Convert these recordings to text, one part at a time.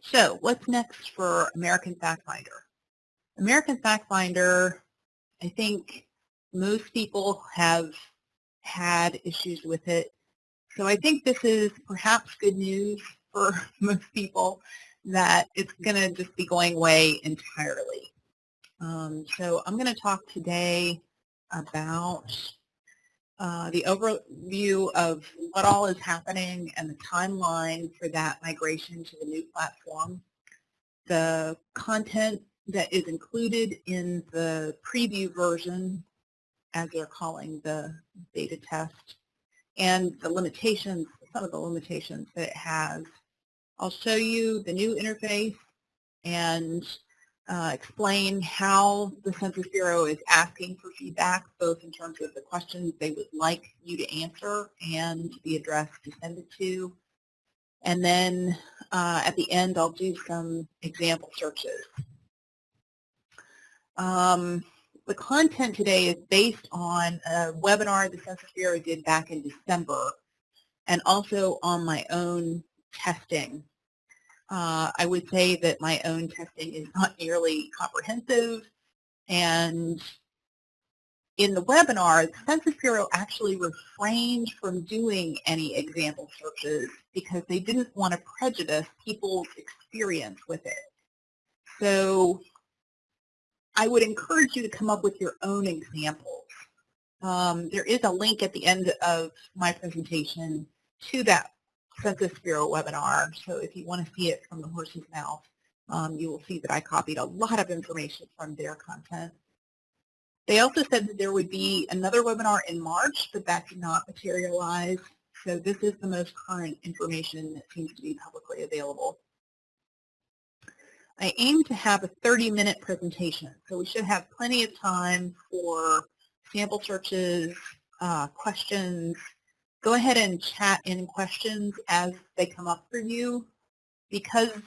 So what's next for American FactFinder? American FactFinder, I think most people have had issues with it. So I think this is perhaps good news for most people that it's going to just be going away entirely. Um, so I'm going to talk today about uh, the overview of what all is happening and the timeline for that migration to the new platform, the content that is included in the preview version, as they're calling the beta test, and the limitations, some of the limitations that it has. I'll show you the new interface and uh, explain how the Census Bureau is asking for feedback, both in terms of the questions they would like you to answer and the address to send it to. And then uh, at the end, I'll do some example searches. Um, the content today is based on a webinar the Census Bureau did back in December and also on my own testing uh, I would say that my own testing is not nearly comprehensive. And in the webinar, the Census Bureau actually refrained from doing any example searches because they didn't want to prejudice people's experience with it. So I would encourage you to come up with your own examples. Um, there is a link at the end of my presentation to that Census Bureau webinar. So if you want to see it from the horse's mouth, um, you will see that I copied a lot of information from their content. They also said that there would be another webinar in March, but that did not materialize. So this is the most current information that seems to be publicly available. I aim to have a 30-minute presentation, so we should have plenty of time for sample searches, uh, questions, go ahead and chat in questions as they come up for you. Because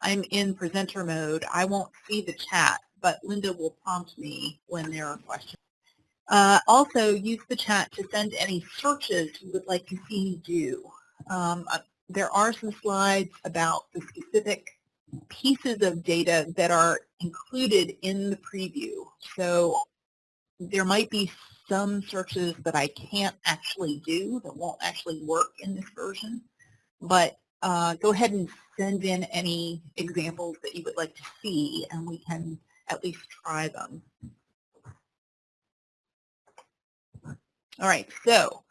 I'm in presenter mode, I won't see the chat, but Linda will prompt me when there are questions. Uh, also, use the chat to send any searches you would like to see me do. Um, uh, there are some slides about the specific pieces of data that are included in the preview. So there might be some searches that I can't actually do that won't actually work in this version. But uh, go ahead and send in any examples that you would like to see and we can at least try them. All right, so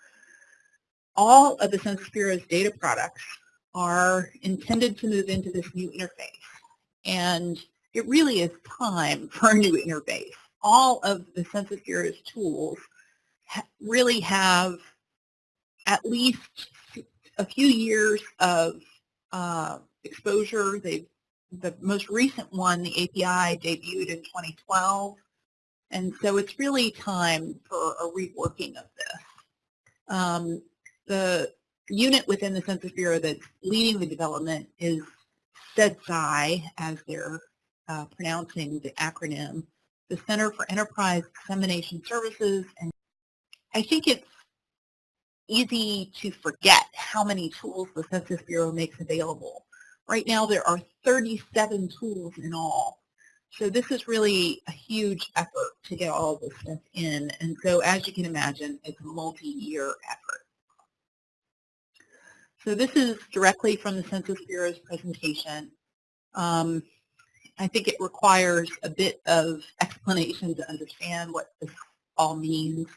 all of the Census Bureau's data products are intended to move into this new interface. And it really is time for a new interface all of the Census Bureau's tools really have at least a few years of uh, exposure. They, the most recent one, the API, debuted in 2012. And so it's really time for a reworking of this. Um, the unit within the Census Bureau that's leading the development is CEDSCI, as they're uh, pronouncing the acronym the Center for Enterprise Dissemination Services. And I think it's easy to forget how many tools the Census Bureau makes available. Right now there are 37 tools in all. So this is really a huge effort to get all this stuff in. And so as you can imagine, it's a multi-year effort. So this is directly from the Census Bureau's presentation. Um, I think it requires a bit of explanation to understand what this all means.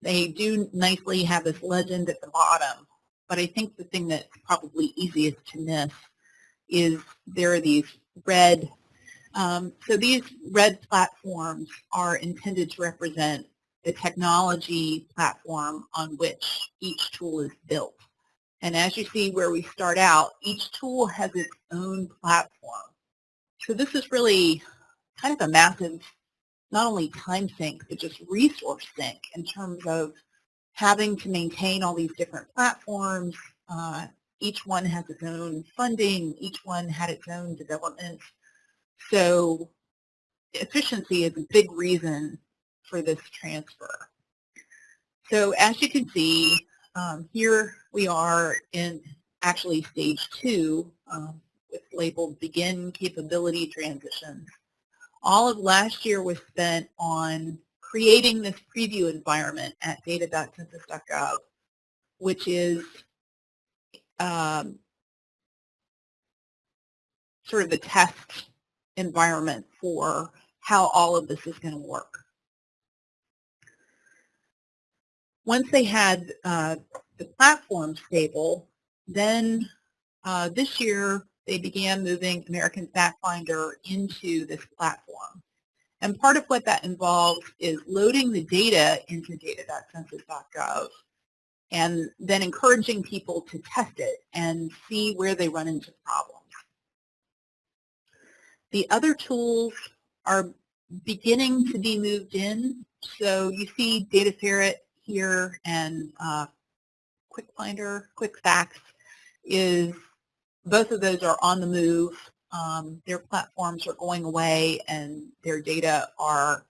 They do nicely have this legend at the bottom, but I think the thing that's probably easiest to miss is there are these red, um, so these red platforms are intended to represent the technology platform on which each tool is built. And as you see where we start out, each tool has its own platform. So this is really kind of a massive, not only time sink, but just resource sink in terms of having to maintain all these different platforms. Uh, each one has its own funding. Each one had its own development. So efficiency is a big reason for this transfer. So as you can see, um, here we are in actually stage two. Um, with labeled Begin Capability Transitions. All of last year was spent on creating this preview environment at data.census.gov, which is um, sort of the test environment for how all of this is going to work. Once they had uh, the platform stable, then uh, this year they began moving American FactFinder into this platform. And part of what that involves is loading the data into data.census.gov and then encouraging people to test it and see where they run into problems. The other tools are beginning to be moved in. So you see Data Ferret here and uh, QuickFinder, QuickFacts is, both of those are on the move. Um, their platforms are going away and their data are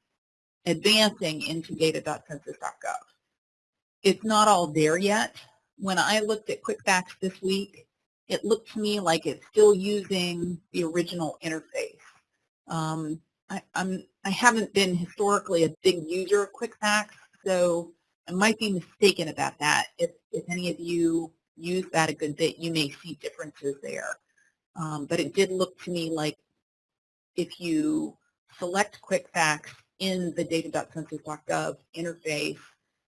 advancing into data.census.gov. It's not all there yet. When I looked at QuickFacts this week, it looked to me like it's still using the original interface. Um, I, I'm, I haven't been historically a big user of QuickFacts, so I might be mistaken about that. If, if any of you use that a good bit, you may see differences there. Um, but it did look to me like if you select QuickFacts in the data.census.gov interface,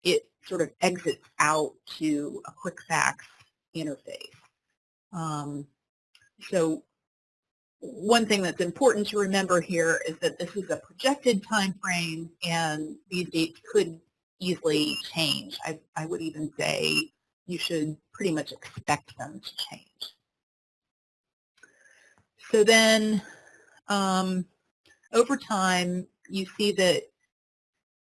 it sort of exits out to a QuickFacts interface. Um, so one thing that's important to remember here is that this is a projected time frame and these dates could easily change. I, I would even say you should pretty much expect them to change. So then um, over time, you see that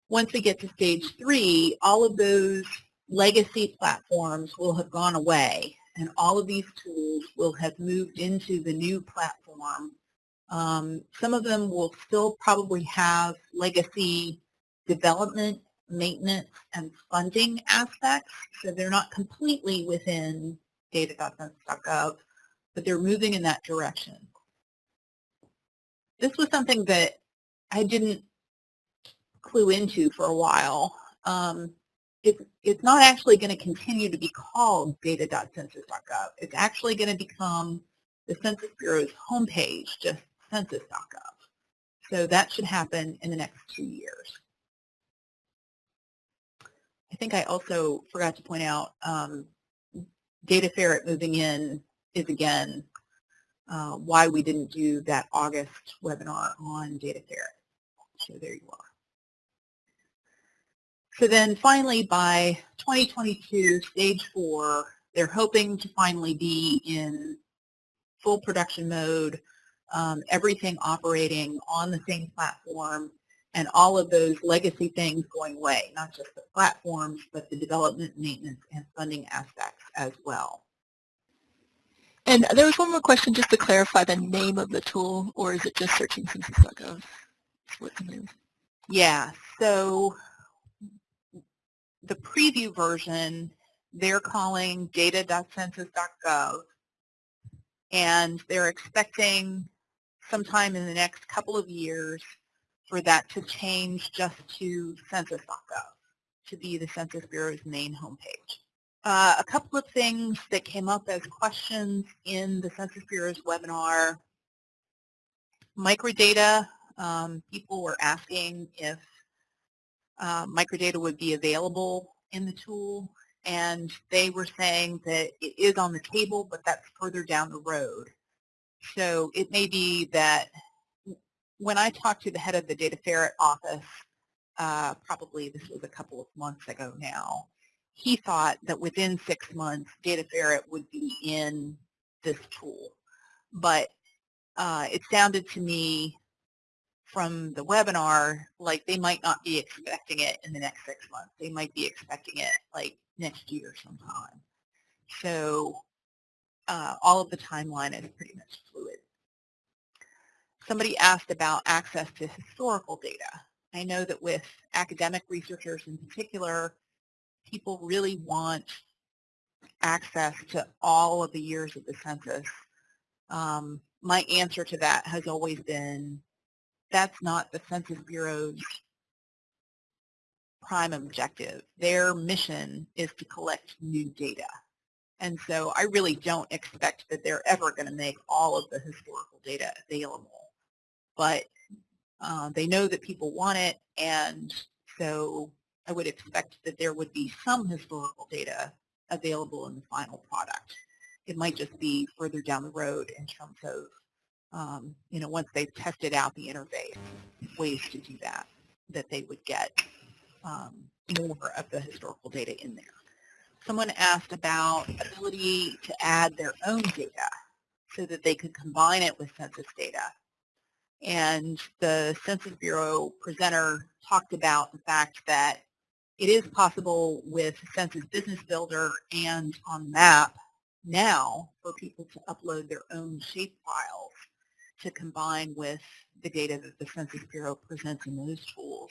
once we get to stage three, all of those legacy platforms will have gone away and all of these tools will have moved into the new platform. Um, some of them will still probably have legacy development, maintenance, and funding aspects, so they're not completely within data.census.gov, but they're moving in that direction. This was something that I didn't clue into for a while. Um, it's, it's not actually going to continue to be called data.census.gov. It's actually going to become the Census Bureau's homepage, just census.gov. So that should happen in the next two years. I think I also forgot to point out um, DataFerrett moving in is again uh, why we didn't do that August webinar on DataFerrett. So there you are. So then finally by 2022, stage four, they're hoping to finally be in full production mode, um, everything operating on the same platform, and all of those legacy things going away, not just the platforms, but the development, maintenance, and funding aspects as well. And there was one more question just to clarify the name of the tool, or is it just searching census.gov? Yeah, so the preview version, they're calling data.census.gov, and they're expecting sometime in the next couple of years for that to change just to census.gov, to be the Census Bureau's main homepage. Uh, a couple of things that came up as questions in the Census Bureau's webinar. Microdata, um, people were asking if uh, microdata would be available in the tool and they were saying that it is on the table but that's further down the road. So it may be that when I talked to the head of the DataFerrett office, uh, probably this was a couple of months ago now, he thought that within six months DataFerrett would be in this tool. But uh, it sounded to me from the webinar, like they might not be expecting it in the next six months. They might be expecting it like next year sometime. So uh, all of the timeline is pretty much fluid. Somebody asked about access to historical data. I know that with academic researchers in particular, people really want access to all of the years of the census Um, my answer to that has always been, that's not the Census Bureau's prime objective. Their mission is to collect new data. And so I really don't expect that they're ever going to make all of the historical data available. But uh, they know that people want it, and so I would expect that there would be some historical data available in the final product. It might just be further down the road in terms of, um, you know, once they've tested out the interface, ways to do that, that they would get um, more of the historical data in there. Someone asked about ability to add their own data so that they could combine it with census data. And the Census Bureau presenter talked about the fact that it is possible with Census Business Builder and on MAP now for people to upload their own shape files to combine with the data that the Census Bureau presents in those tools.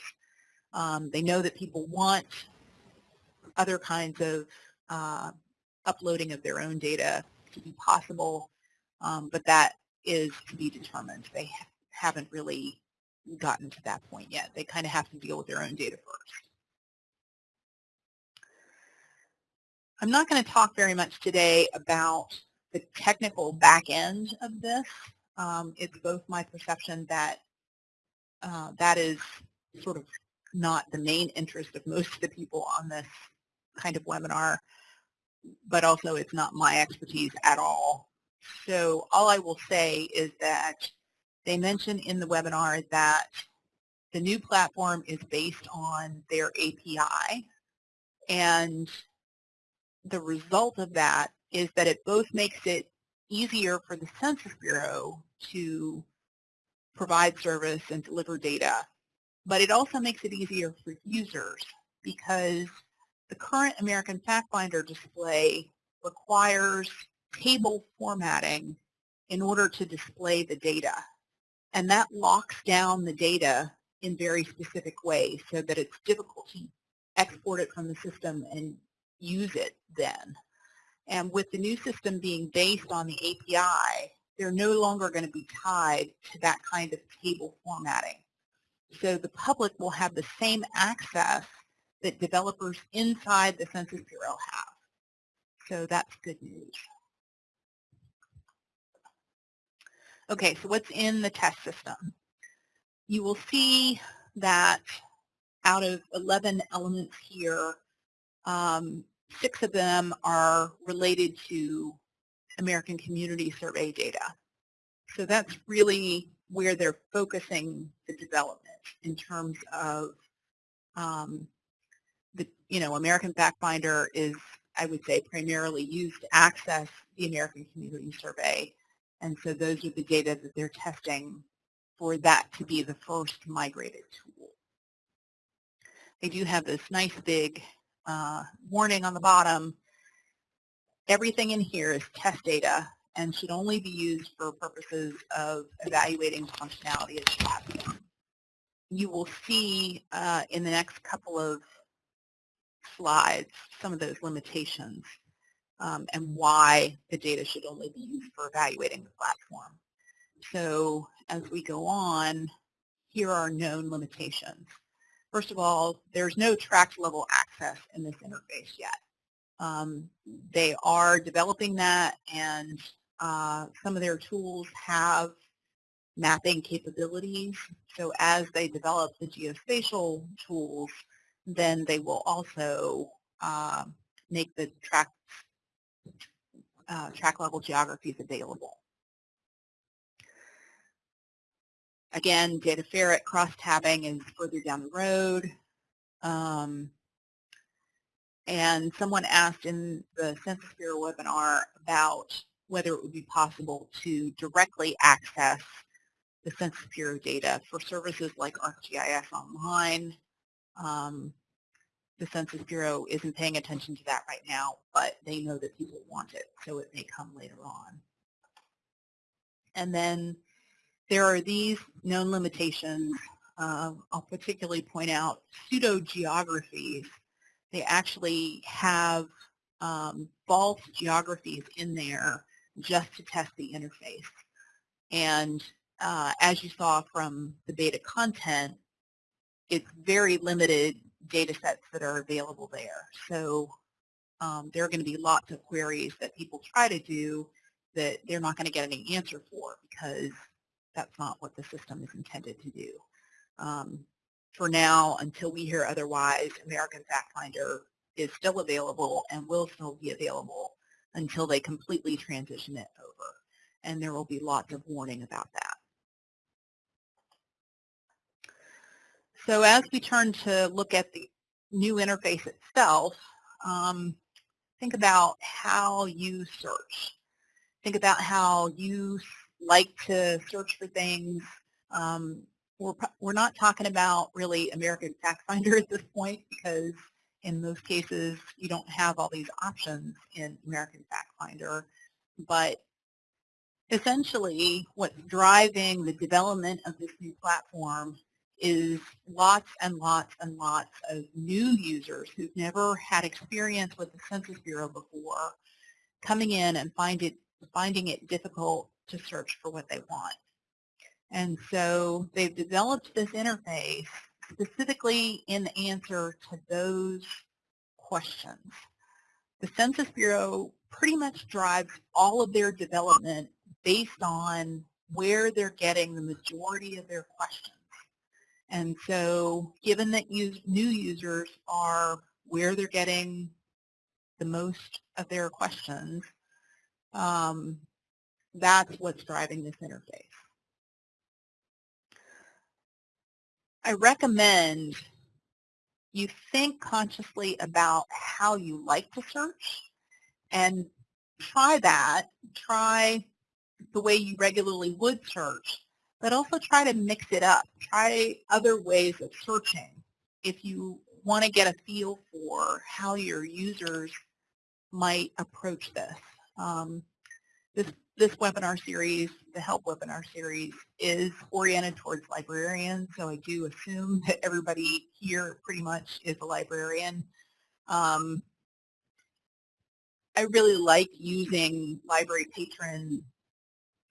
Um, they know that people want other kinds of uh, uploading of their own data to be possible, um, but that is to be determined. They haven't really gotten to that point yet. They kind of have to deal with their own data first. I'm not going to talk very much today about the technical back end of this. Um, it's both my perception that uh, that is sort of not the main interest of most of the people on this kind of webinar, but also it's not my expertise at all. So all I will say is that they mention in the webinar that the new platform is based on their API and the result of that is that it both makes it easier for the Census Bureau to provide service and deliver data but it also makes it easier for users because the current American FactFinder display requires table formatting in order to display the data. And that locks down the data in very specific ways so that it's difficult to export it from the system and use it then. And with the new system being based on the API, they're no longer going to be tied to that kind of table formatting. So the public will have the same access that developers inside the Census Bureau have. So that's good news. Okay, so what's in the test system? You will see that out of 11 elements here, um, six of them are related to American Community Survey data. So that's really where they're focusing the development in terms of um, the, you know, American FactFinder is, I would say, primarily used to access the American Community Survey. And so those are the data that they're testing for that to be the first migrated tool. They do have this nice big uh, warning on the bottom. Everything in here is test data and should only be used for purposes of evaluating functionality of the platform you will see uh, in the next couple of slides some of those limitations um, and why the data should only be used for evaluating the platform. So as we go on, here are known limitations. First of all, there's no tract level access in this interface yet. Um, they are developing that and uh, some of their tools have mapping capabilities. So as they develop the geospatial tools, then they will also uh, make the tract, uh, tract level geographies available. Again, DataFerrett cross-tabbing is further down the road. Um, and someone asked in the Census Bureau webinar about whether it would be possible to directly access the Census Bureau data for services like ArcGIS Online. Um, the Census Bureau isn't paying attention to that right now, but they know that people want it, so it may come later on. And then there are these known limitations. Uh, I'll particularly point out pseudo-geographies. They actually have um, false geographies in there just to test the interface. And uh, as you saw from the beta content, it's very limited data sets that are available there. So um, there are going to be lots of queries that people try to do that they're not going to get any answer for because that's not what the system is intended to do. Um, for now, until we hear otherwise, American FactFinder is still available and will still be available until they completely transition it over. And there will be lots of warning about that. So as we turn to look at the new interface itself, um, think about how you search. Think about how you like to search for things. Um, we're, we're not talking about really American FactFinder at this point because in most cases you don't have all these options in American FactFinder. But essentially what's driving the development of this new platform is lots and lots and lots of new users who've never had experience with the Census Bureau before coming in and find it, finding it difficult to search for what they want. And so they've developed this interface specifically in answer to those questions. The Census Bureau pretty much drives all of their development based on where they're getting the majority of their questions. And so given that use, new users are where they're getting the most of their questions, um, that's what's driving this interface. I recommend you think consciously about how you like to search and try that. Try the way you regularly would search but also try to mix it up. Try other ways of searching if you want to get a feel for how your users might approach this. Um, this, this webinar series, the HELP webinar series, is oriented towards librarians, so I do assume that everybody here pretty much is a librarian. Um, I really like using library patron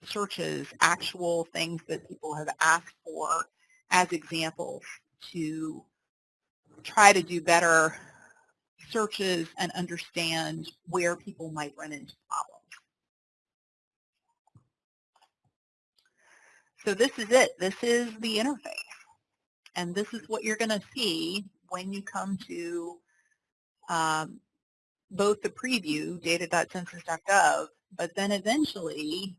searches actual things that people have asked for as examples to try to do better searches and understand where people might run into problems. So this is it. This is the interface. And this is what you're going to see when you come to um, both the preview, data.census.gov, but then eventually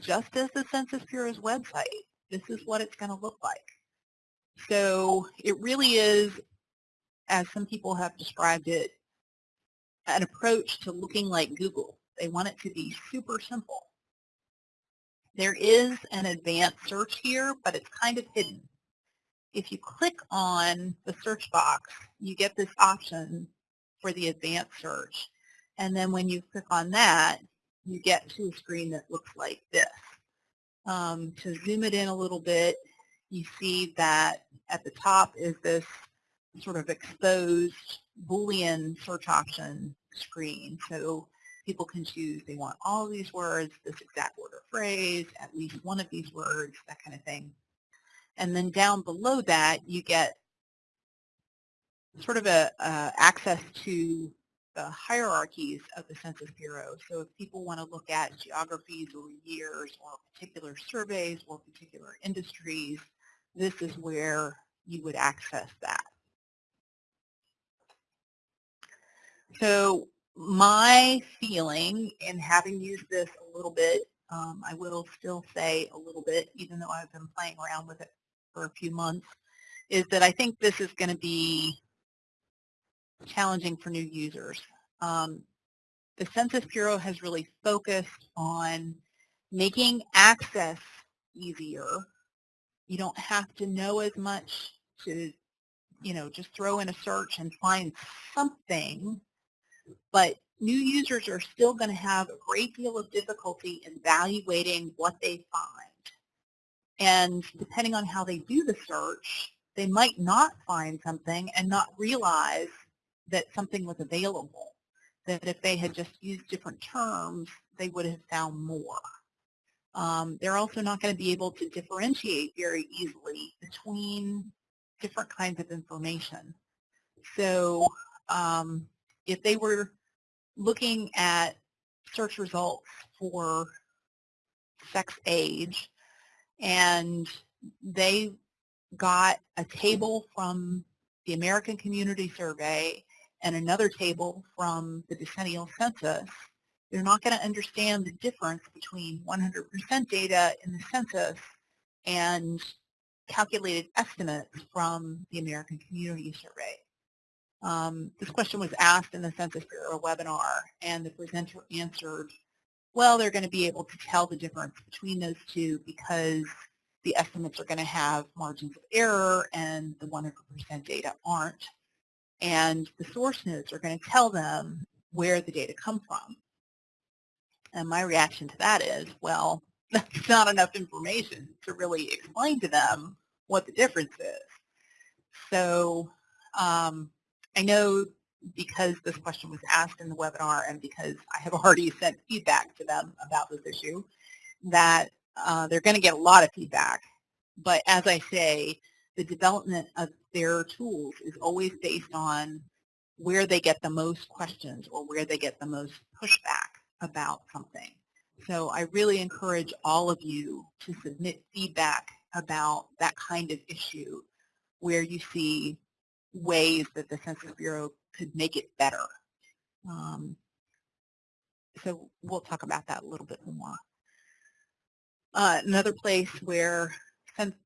just as the Census Bureau's website. This is what it's going to look like. So it really is, as some people have described it, an approach to looking like Google. They want it to be super simple. There is an advanced search here, but it's kind of hidden. If you click on the search box, you get this option for the advanced search. And then when you click on that, you get to a screen that looks like this. Um, to zoom it in a little bit, you see that at the top is this sort of exposed Boolean search option screen. So people can choose they want all these words, this exact word or phrase, at least one of these words, that kind of thing. And then down below that, you get sort of a uh, access to the hierarchies of the Census Bureau. So if people want to look at geographies or years or particular surveys or particular industries, this is where you would access that. So my feeling in having used this a little bit, um, I will still say a little bit, even though I've been playing around with it for a few months, is that I think this is going to be challenging for new users. Um, the Census Bureau has really focused on making access easier. You don't have to know as much to, you know, just throw in a search and find something, but new users are still going to have a great deal of difficulty evaluating what they find. And depending on how they do the search, they might not find something and not realize that something was available, that if they had just used different terms, they would have found more. Um, they're also not going to be able to differentiate very easily between different kinds of information. So um, if they were looking at search results for sex age and they got a table from the American Community Survey and another table from the decennial census, they're not going to understand the difference between 100% data in the census and calculated estimates from the American Community Survey. Um, this question was asked in the Census Bureau webinar, and the presenter answered, well, they're going to be able to tell the difference between those two because the estimates are going to have margins of error and the 100% data aren't. And the source nodes are going to tell them where the data come from. And my reaction to that is, well, that's not enough information to really explain to them what the difference is. So um, I know because this question was asked in the webinar and because I have already sent feedback to them about this issue, that uh, they're going to get a lot of feedback. But as I say, the development of their tools is always based on where they get the most questions or where they get the most pushback about something. So I really encourage all of you to submit feedback about that kind of issue where you see ways that the Census Bureau could make it better. Um, so we'll talk about that a little bit more. Uh, another place where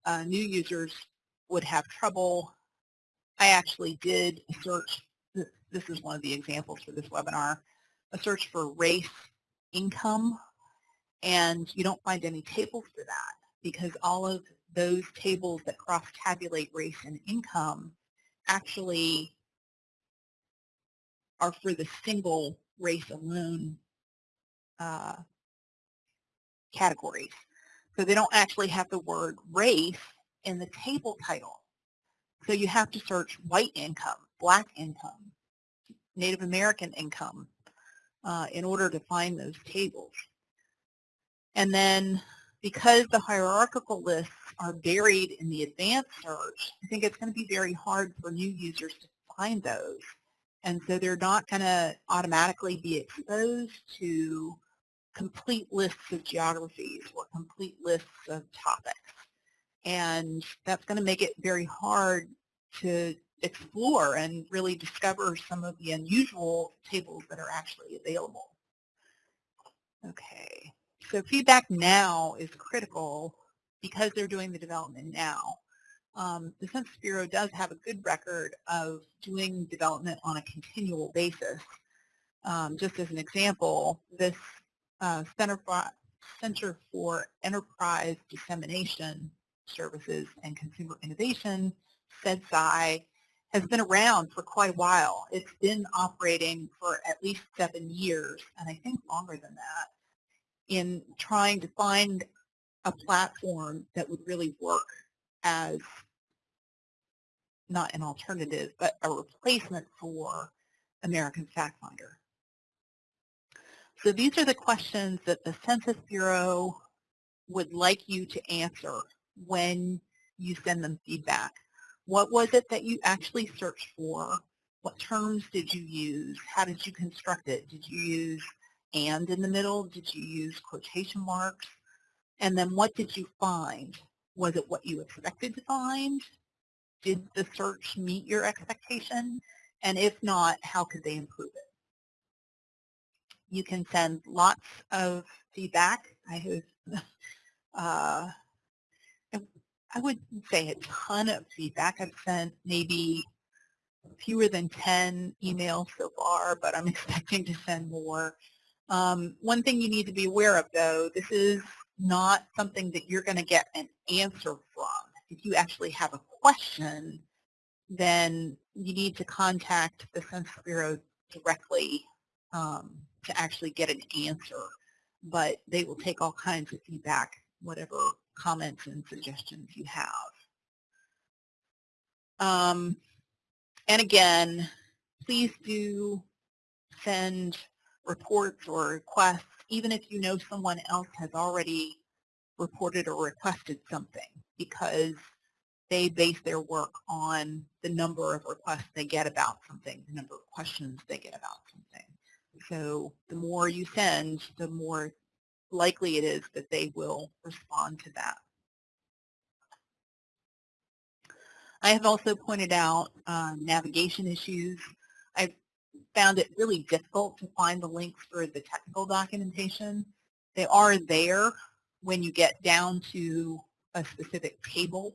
uh, new users would have trouble, I actually did search, this is one of the examples for this webinar, a search for race income, and you don't find any tables for that because all of those tables that cross-tabulate race and income actually are for the single race alone uh, categories. So they don't actually have the word race in the table title. So you have to search white income, black income, Native American income uh, in order to find those tables. And then because the hierarchical lists are buried in the advanced search, I think it's going to be very hard for new users to find those. And so they're not going to automatically be exposed to complete lists of geographies or complete lists of topics. And that's going to make it very hard to explore and really discover some of the unusual tables that are actually available. Okay, so feedback now is critical because they're doing the development now. Um, the Census Bureau does have a good record of doing development on a continual basis. Um, just as an example, this uh, Center, for, Center for Enterprise Dissemination Services and Consumer Innovation, CEDSCI, has been around for quite a while. It's been operating for at least seven years, and I think longer than that, in trying to find a platform that would really work as not an alternative, but a replacement for American FactFinder. So these are the questions that the Census Bureau would like you to answer when you send them feedback. What was it that you actually searched for? What terms did you use? How did you construct it? Did you use and in the middle? Did you use quotation marks? And then what did you find? Was it what you expected to find? Did the search meet your expectation? And if not, how could they improve it? You can send lots of feedback. I have uh, I would say a ton of feedback. I've sent maybe fewer than 10 emails so far, but I'm expecting to send more. Um, one thing you need to be aware of, though, this is not something that you're going to get an answer from. If you actually have a question, then you need to contact the Census Bureau directly um, to actually get an answer. But they will take all kinds of feedback, whatever comments and suggestions you have. Um, and again, please do send reports or requests even if you know someone else has already reported or requested something because they base their work on the number of requests they get about something, the number of questions they get about something. So the more you send, the more likely it is that they will respond to that. I have also pointed out uh, navigation issues. I've found it really difficult to find the links for the technical documentation. They are there when you get down to a specific table,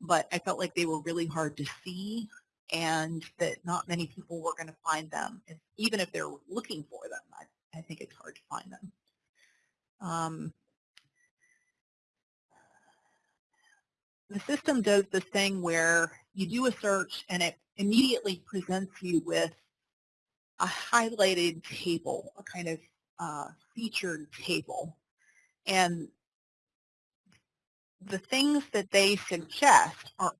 but I felt like they were really hard to see and that not many people were going to find them. Even if they're looking for them, I, I think it's hard to find them. Um, the system does this thing where you do a search and it immediately presents you with a highlighted table, a kind of uh, featured table. And the things that they suggest are,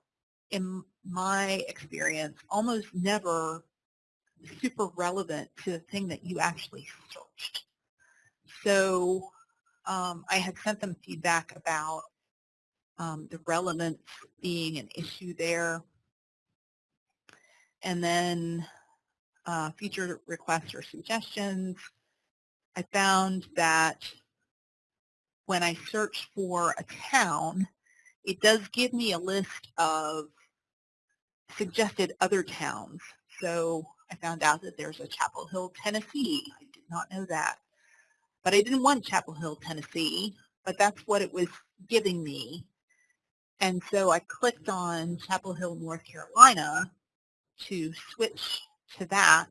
in my experience, almost never super relevant to the thing that you actually searched. So um, I had sent them feedback about um, the relevance being an issue there. And then uh, feature requests or suggestions. I found that when I search for a town, it does give me a list of suggested other towns. So I found out that there's a Chapel Hill, Tennessee. I did not know that. But I didn't want Chapel Hill, Tennessee, but that's what it was giving me. And so I clicked on Chapel Hill, North Carolina to switch to that.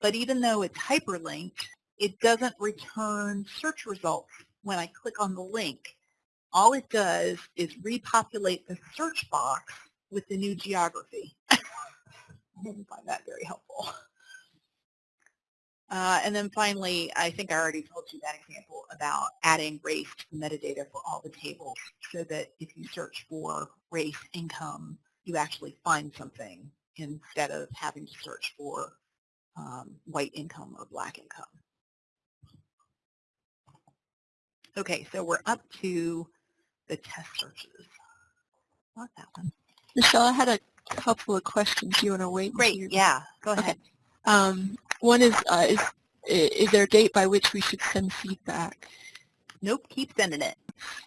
But even though it's hyperlinked, it doesn't return search results when I click on the link. All it does is repopulate the search box with the new geography. I didn't find that very helpful. Uh, and then finally, I think I already told you that example about adding race to metadata for all the tables so that if you search for race income, you actually find something instead of having to search for um, white income or black income. Okay, so we're up to the test searches. Not that one. Michelle, I had a couple of questions. You want to wait? Great, yeah, go ahead. Okay. Um, one is, uh, is, is there a date by which we should send feedback? Nope, keep sending it.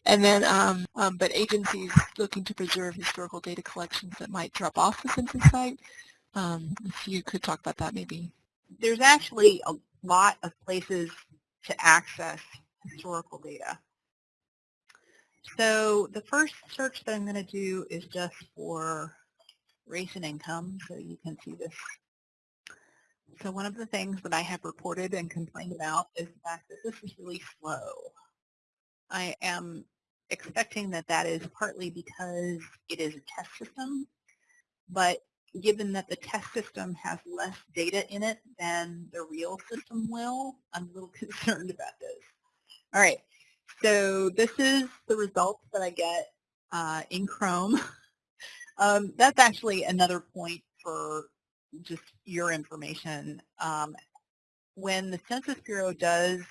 And then, um, um, but agencies looking to preserve historical data collections that might drop off the census site, um, if you could talk about that maybe. There's actually a lot of places to access historical data. So the first search that I'm going to do is just for race and income, so you can see this. So one of the things that I have reported and complained about is the fact that this is really slow. I am expecting that that is partly because it is a test system, but given that the test system has less data in it than the real system will, I'm a little concerned about this. All right, so this is the results that I get uh, in Chrome. um, that's actually another point for just your information. Um, when the Census Bureau does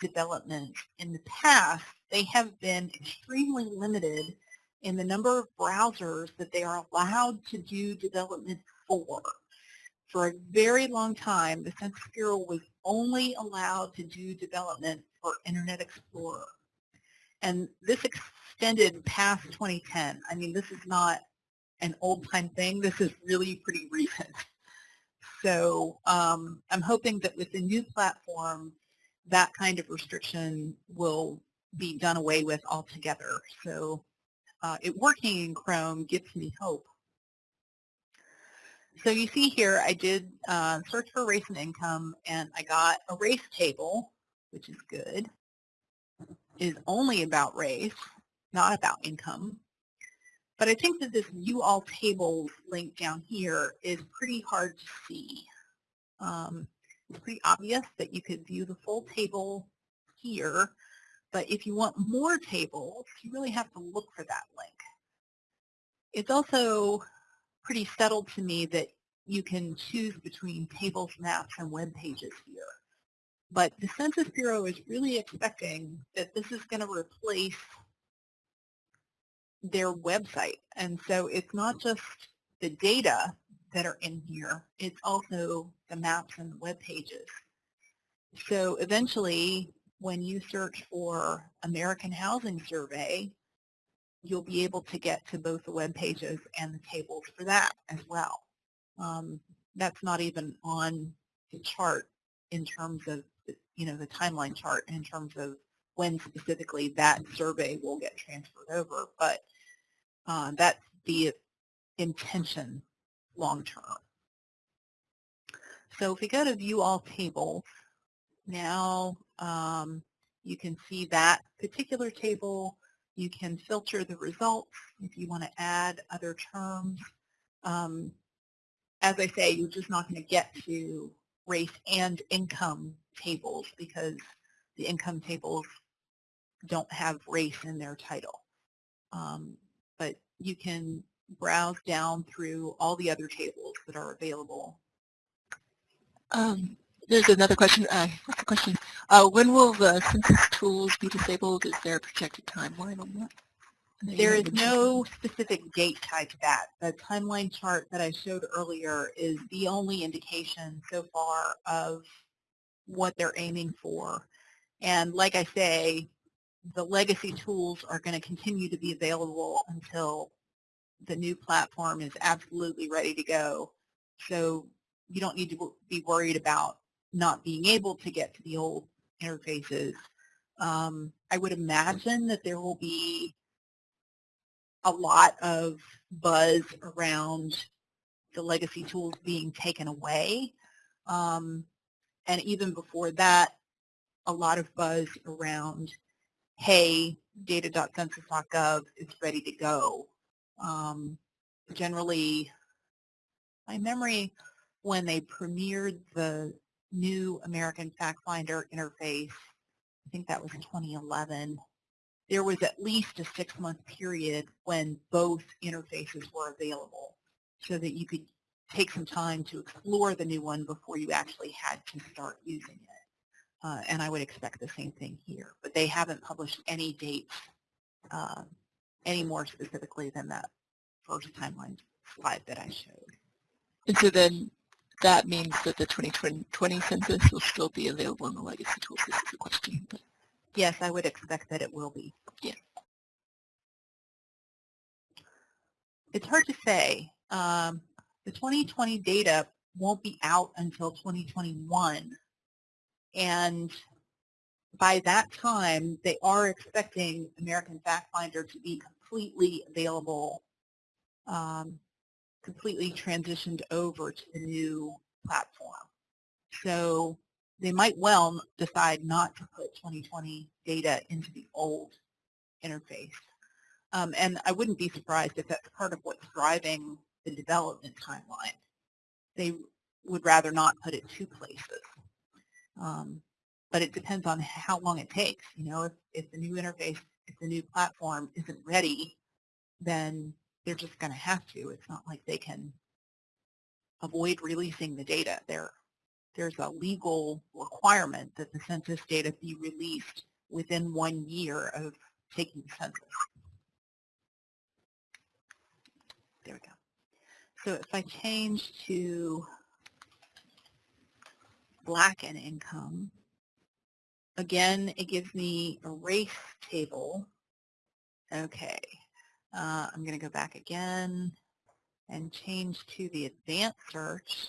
development in the past, they have been extremely limited in the number of browsers that they are allowed to do development for. For a very long time, the Census Bureau was only allowed to do development for Internet Explorer. And this extended past 2010. I mean, this is not an old-time thing. This is really pretty recent. So um, I'm hoping that with the new platform, that kind of restriction will be done away with altogether. So uh, it working in Chrome gives me hope. So you see here, I did uh, search for race and income, and I got a race table, which is good. It is only about race, not about income. But I think that this view all tables link down here is pretty hard to see. Um, it's pretty obvious that you could view the full table here, but if you want more tables, you really have to look for that link. It's also pretty settled to me that you can choose between tables, maps, and web pages here. But the Census Bureau is really expecting that this is going to replace their website. And so it's not just the data that are in here, it's also the maps and the web pages. So eventually, when you search for American Housing Survey, you'll be able to get to both the web pages and the tables for that as well. Um, that's not even on the chart in terms of, you know, the timeline chart in terms of when specifically that survey will get transferred over, but uh, that's the intention long term. So if we go to view all tables, now um, you can see that particular table. You can filter the results if you want to add other terms. Um, as I say, you're just not going to get to race and income tables because the income tables don't have race in their title. Um, but you can browse down through all the other tables that are available. Um, there's another question. Uh, what's the question? Uh, when will the census tools be disabled? Is there a projected timeline on that? There is no specific date tied to that. The timeline chart that I showed earlier is the only indication so far of what they're aiming for. And like I say, the legacy tools are going to continue to be available until the new platform is absolutely ready to go. So you don't need to be worried about not being able to get to the old interfaces. Um, I would imagine that there will be a lot of buzz around the legacy tools being taken away. Um, and even before that, a lot of buzz around, hey, data.census.gov is ready to go. Um, generally, my memory when they premiered the new American FactFinder interface, I think that was 2011, there was at least a six-month period when both interfaces were available so that you could take some time to explore the new one before you actually had to start using it. Uh, and I would expect the same thing here. But they haven't published any dates uh, any more specifically than that first timeline slide that I showed. And so then that means that the 2020 census will still be available in the legacy tools. This is a question. But Yes, I would expect that it will be. Yeah. It's hard to say. Um, the 2020 data won't be out until 2021. And by that time, they are expecting American FactFinder to be completely available, um, completely transitioned over to the new platform. So they might well decide not to put 2020 data into the old interface. Um, and I wouldn't be surprised if that's part of what's driving the development timeline. They would rather not put it two places. Um, but it depends on how long it takes. You know, if, if the new interface, if the new platform isn't ready, then they're just going to have to. It's not like they can avoid releasing the data. They're there's a legal requirement that the census data be released within one year of taking the census. There we go. So if I change to black and income, again, it gives me a race table. Okay, uh, I'm going to go back again and change to the advanced search.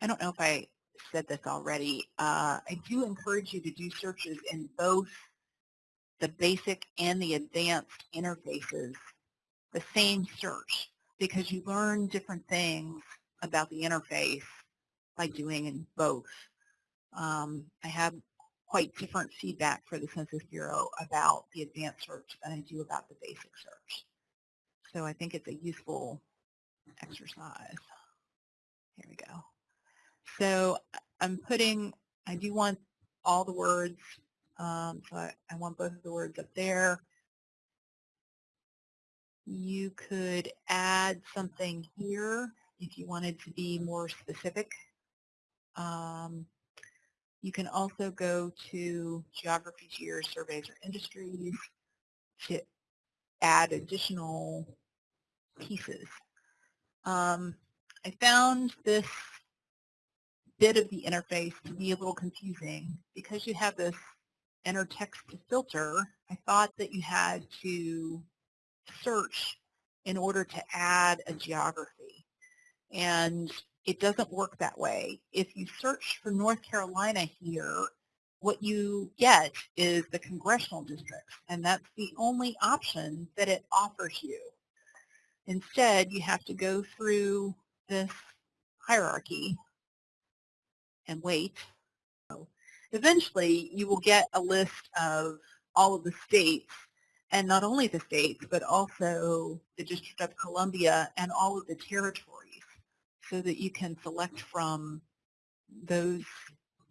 I don't know if I said this already. Uh, I do encourage you to do searches in both the basic and the advanced interfaces, the same search, because you learn different things about the interface by doing in both. Um, I have quite different feedback for the Census Bureau about the advanced search than I do about the basic search. So I think it's a useful exercise. Here we go. So I'm putting, I do want all the words, um, so I, I want both of the words up there. You could add something here if you wanted to be more specific. Um, You can also go to geographies, years, surveys, or industries to add additional pieces. Um, I found this bit of the interface to be a little confusing because you have this enter text to filter. I thought that you had to search in order to add a geography. And it doesn't work that way. If you search for North Carolina here, what you get is the congressional districts, and that's the only option that it offers you. Instead, you have to go through this hierarchy and wait. Eventually, you will get a list of all of the states, and not only the states, but also the District of Columbia and all of the territories so that you can select from those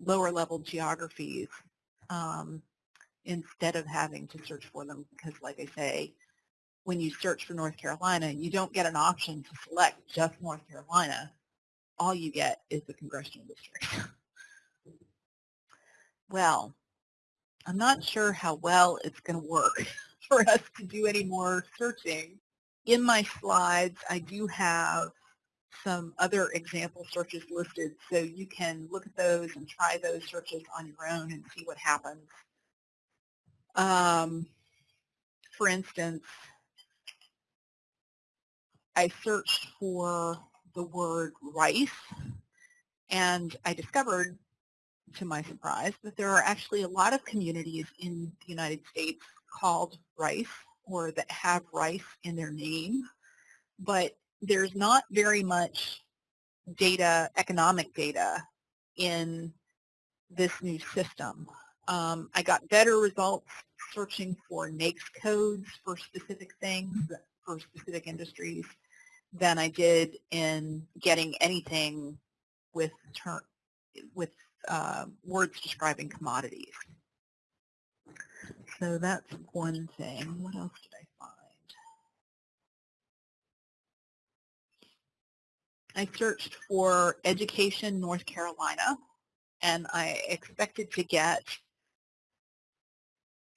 lower level geographies um, instead of having to search for them because like I say, when you search for North Carolina, you don't get an option to select just North Carolina. All you get is the congressional district. well, I'm not sure how well it's going to work for us to do any more searching. In my slides, I do have some other example searches listed so you can look at those and try those searches on your own and see what happens. Um, for instance, I searched for the word rice and I discovered to my surprise that there are actually a lot of communities in the United States called rice or that have rice in their name but there's not very much data, economic data in this new system. Um, I got better results searching for NAICS codes for specific things, for specific industries, than I did in getting anything with, with uh, words describing commodities. So that's one thing. What else did I I searched for Education North Carolina, and I expected to get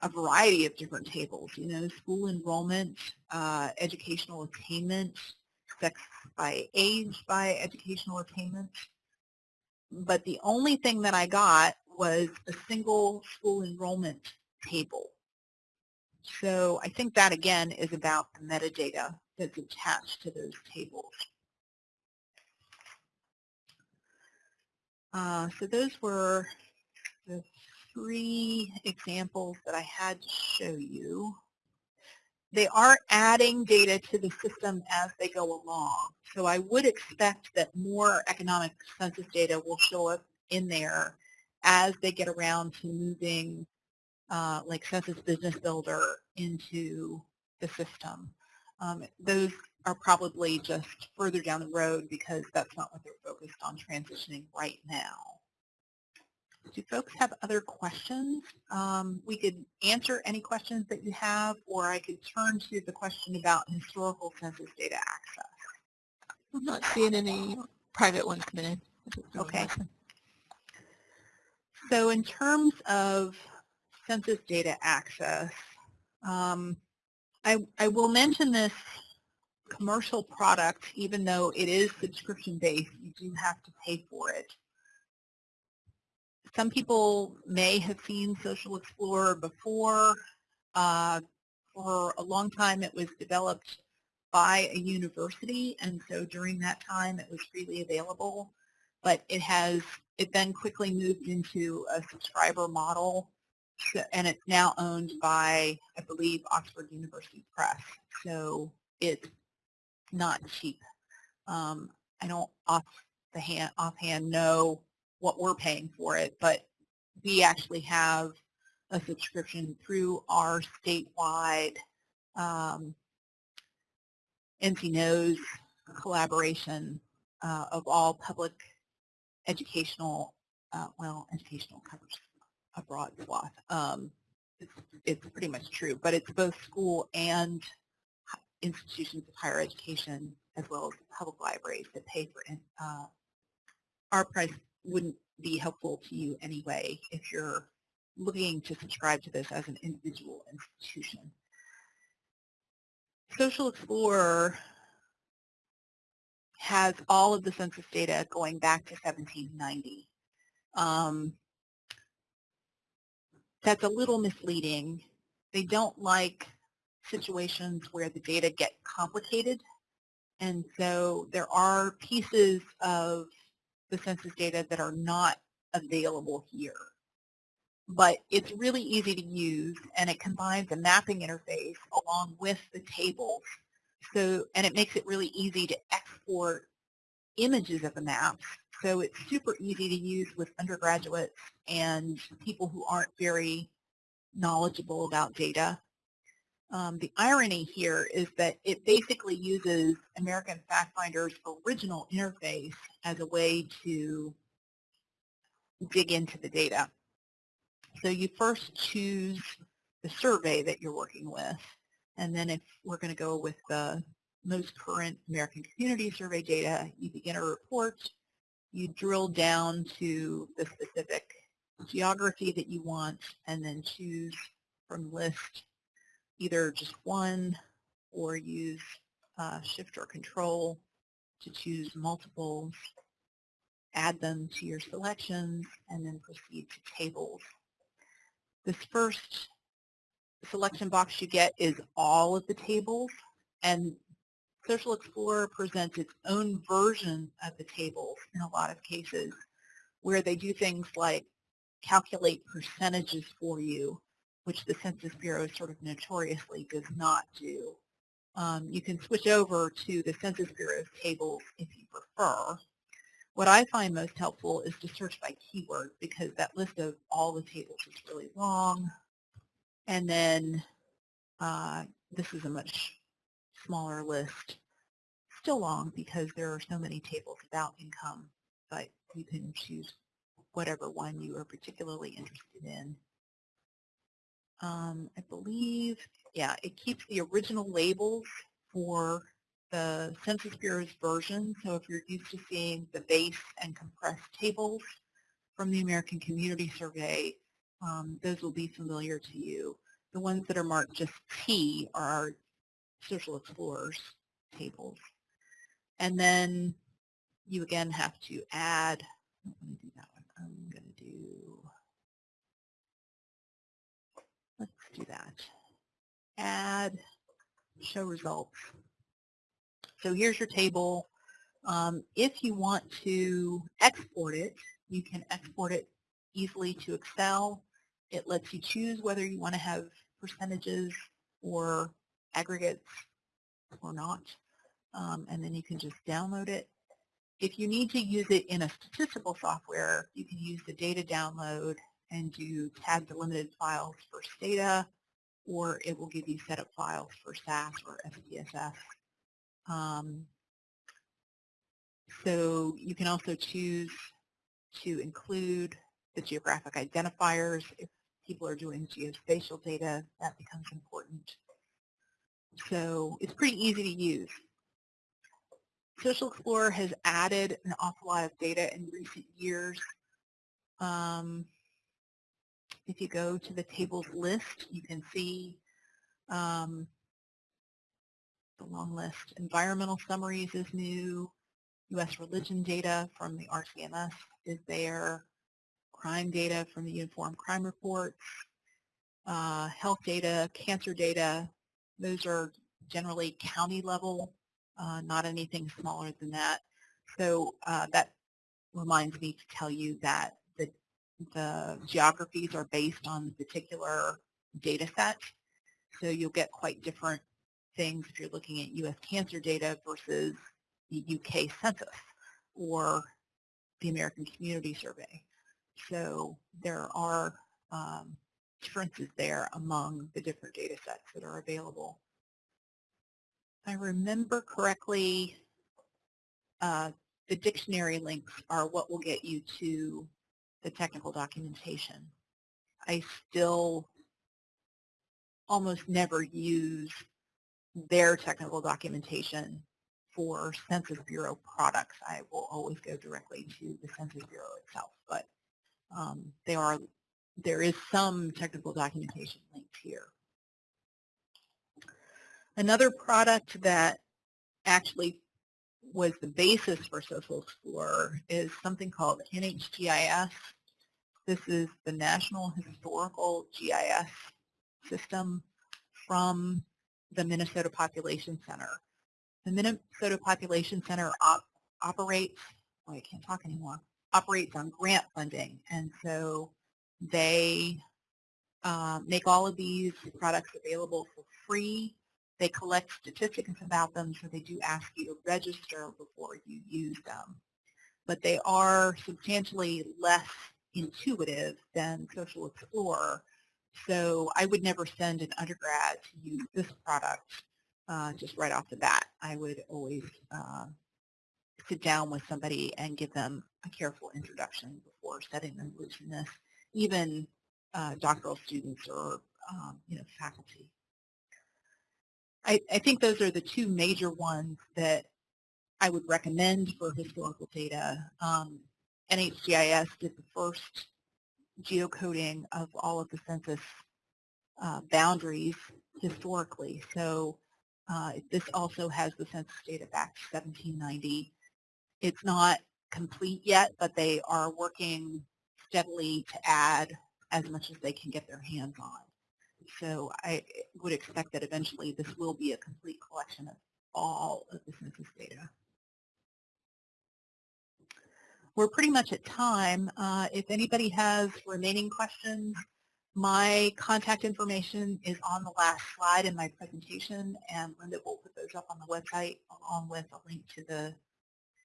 a variety of different tables, you know, school enrollment, uh, educational attainment, sex by age by educational attainment. But the only thing that I got was a single school enrollment table. So I think that, again, is about the metadata that's attached to those tables. Uh, so those were the three examples that I had to show you. They are adding data to the system as they go along. So I would expect that more economic census data will show up in there as they get around to moving uh, like Census Business Builder into the system. Um, those are probably just further down the road because that's not what they're focused on transitioning right now. Do folks have other questions? Um, we could answer any questions that you have, or I could turn to the question about historical census data access. I'm not seeing any private ones coming in. Okay. So in terms of census data access, um, I, I will mention this commercial product, even though it is subscription-based, you do have to pay for it. Some people may have seen Social Explorer before. Uh, for a long time, it was developed by a university, and so during that time, it was freely available. But it has, it then quickly moved into a subscriber model, and it's now owned by, I believe, Oxford University Press. So it's not cheap. Um, I don't off the hand, offhand know what we're paying for it, but we actually have a subscription through our statewide um, NC knows collaboration uh, of all public educational, uh, well, educational covers a broad swath. Um, it's, it's pretty much true, but it's both school and institutions of higher education as well as public libraries that pay for it. Uh, our price wouldn't be helpful to you anyway if you're looking to subscribe to this as an individual institution. Social Explorer has all of the census data going back to 1790. Um, that's a little misleading. They don't like situations where the data get complicated. And so there are pieces of the census data that are not available here. But it's really easy to use and it combines a mapping interface along with the tables. So, and it makes it really easy to export images of the maps. So it's super easy to use with undergraduates and people who aren't very knowledgeable about data. Um, the irony here is that it basically uses American FactFinder's original interface as a way to dig into the data. So you first choose the survey that you're working with, and then if we're going to go with the most current American Community Survey data, you begin a report, you drill down to the specific geography that you want, and then choose from list either just one or use uh, shift or control to choose multiples, add them to your selections, and then proceed to tables. This first selection box you get is all of the tables, and Social Explorer presents its own version of the tables in a lot of cases where they do things like calculate percentages for you which the Census Bureau sort of notoriously does not do. Um, you can switch over to the Census Bureau's tables if you prefer. What I find most helpful is to search by keyword because that list of all the tables is really long. And then uh, this is a much smaller list. Still long because there are so many tables about income, but you can choose whatever one you are particularly interested in um, I believe, yeah, it keeps the original labels for the Census Bureau's version. So if you're used to seeing the base and compressed tables from the American Community Survey, um, those will be familiar to you. The ones that are marked just T are our Social Explorers tables. And then you again have to add, going to do that one. I'm going to do do that. Add, show results. So here's your table. Um, if you want to export it, you can export it easily to Excel. It lets you choose whether you want to have percentages or aggregates or not. Um, and then you can just download it. If you need to use it in a statistical software, you can use the data download and do tag delimited files for data, or it will give you setup files for SAS or SPSS. Um, so you can also choose to include the geographic identifiers. If people are doing geospatial data, that becomes important. So it's pretty easy to use. Social Explorer has added an awful lot of data in recent years. Um, if you go to the tables list, you can see um, the long list. Environmental summaries is new. U.S. religion data from the RCMS is there. Crime data from the Uniform Crime Reports. Uh, health data, cancer data, those are generally county level, uh, not anything smaller than that. So uh, that reminds me to tell you that the geographies are based on the particular data set. So you'll get quite different things if you're looking at U.S. cancer data versus the UK Census or the American Community Survey. So there are um, differences there among the different data sets that are available. If I remember correctly, uh, the dictionary links are what will get you to the technical documentation. I still almost never use their technical documentation for Census Bureau products. I will always go directly to the Census Bureau itself. but um, they are, there is some technical documentation linked here. Another product that actually was the basis for Social Explorer is something called NHGIS. This is the National Historical GIS system from the Minnesota Population Center. The Minnesota Population Center op operates, oh, I can't talk anymore, operates on grant funding. And so they uh, make all of these products available for free. They collect statistics about them, so they do ask you to register before you use them. But they are substantially less intuitive than Social Explorer. So I would never send an undergrad to use this product uh, just right off the bat. I would always uh, sit down with somebody and give them a careful introduction before setting them loose in this, even uh, doctoral students or um, you know faculty. I, I think those are the two major ones that I would recommend for historical data. Um, NHGIS did the first geocoding of all of the census uh, boundaries historically. So uh, this also has the census data back to 1790. It's not complete yet, but they are working steadily to add as much as they can get their hands on. So I would expect that eventually this will be a complete collection of all of the census data. We're pretty much at time. Uh, if anybody has remaining questions, my contact information is on the last slide in my presentation, and Linda will put those up on the website along with a link to the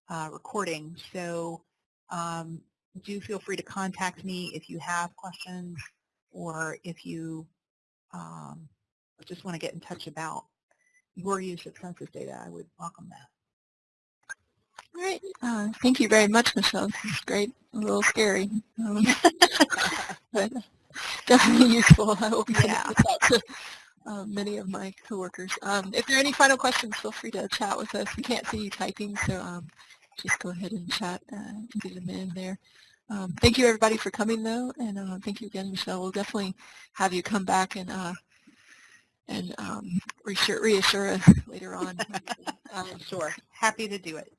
uh, recording. So um, do feel free to contact me if you have questions or if you um, just want to get in touch about your use of census data. I would welcome that. All right. Uh, thank you very much, Michelle. This is great. A little scary, um, but definitely useful. I hope Yeah. to uh, many of my coworkers. Um, if there are any final questions, feel free to chat with us. We can't see you typing, so um, just go ahead and chat uh, and get them in there. Um, thank you, everybody, for coming, though, and uh, thank you again, Michelle. We'll definitely have you come back and uh, and um, reassure, reassure us later on. Um, Sure. Happy to do it.